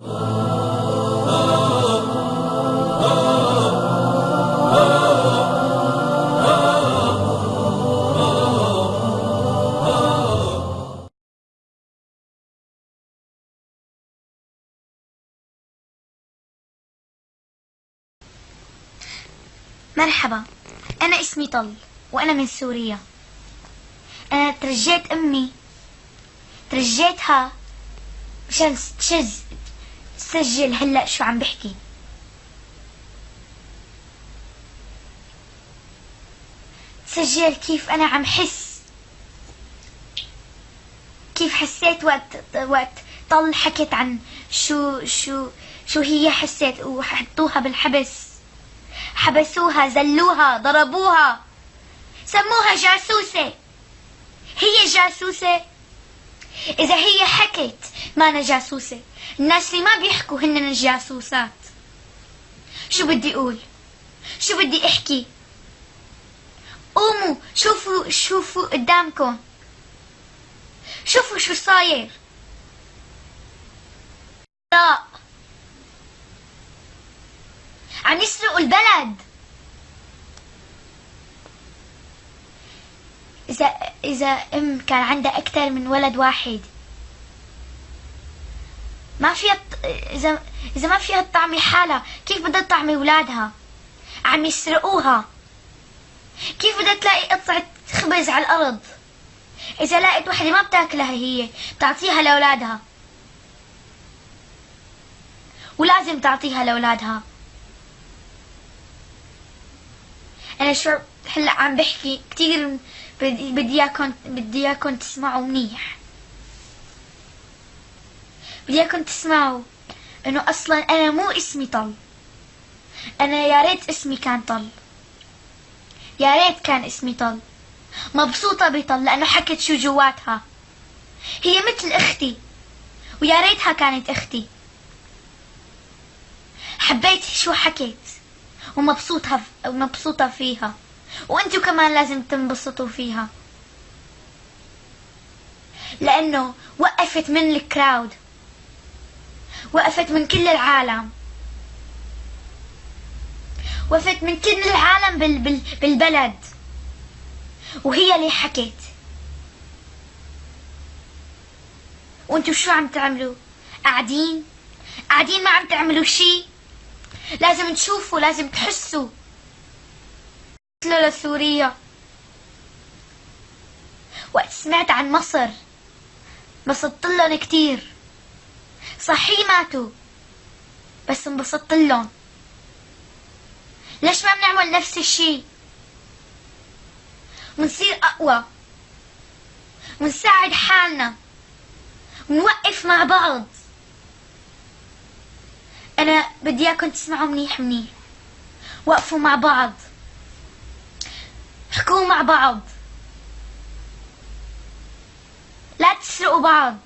مرحبا. أنا اسمي طل وأنا من سوريا. أنا ترجيت أمي. ترجيتها مشان تشز تسجل هلأ شو عم بحكي. تسجل كيف أنا عم حس. كيف حسيت وقت وقت طل حكت عن شو شو شو هي حسيت وحطوها بالحبس. حبسوها زلوها ضربوها. سموها جاسوسة. هي جاسوسة؟ إذا هي حكت ما أنا جاسوسة الناس اللي ما بيحكوا هن الجاسوسات شو بدي أقول؟ شو بدي أحكي؟ قوموا شوفوا شوفوا قدامكم. شوفوا شو صاير. لا. عم يسرقوا البلد. إذا إذا أم كان عندها أكثر من ولد واحد ما فيها إذا إذا ما فيها تطعمي حالها كيف بدها تطعمي أولادها؟ عم يسرقوها. كيف بدها تلاقي قطعة خبز على الأرض؟ إذا لقيت وحدة ما بتاكلها هي بتعطيها لأولادها. ولازم تعطيها لأولادها. أنا شو هلا عم بحكي كثير بدي اياكم بدي اياكم تسمعوا منيح. بدي اياكم تسمعوا؟ إنه أصلا أنا مو اسمي طل. أنا يا ريت اسمي كان طل. يا ريت كان اسمي طل. مبسوطة بطل لأنه حكت شو جواتها. هي مثل أختي. ويا ريتها كانت أختي. حبيت شو حكت ومبسوطة مبسوطة فيها. وأنتوا كمان لازم تنبسطوا فيها. لأنه وقفت من الكراود. وقفت من كل العالم. وقفت من كل العالم بال بال بالبلد. وهي اللي حكت وانتوا شو عم تعملوا؟ قاعدين؟ قاعدين ما عم تعملوا شي؟ لازم تشوفوا لازم تحسوا. لسوريا وقت سمعت عن مصر انبسطت لهم كتير. صحيح ماتوا. بس انبسطت لهم ليش ما بنعمل نفس الشي؟ ونصير أقوى. ونساعد حالنا. ونوقف مع بعض. أنا بدي إياكم تسمعوا منيح منيح. وقفوا مع بعض. احكوا مع بعض. لا تسرقوا بعض.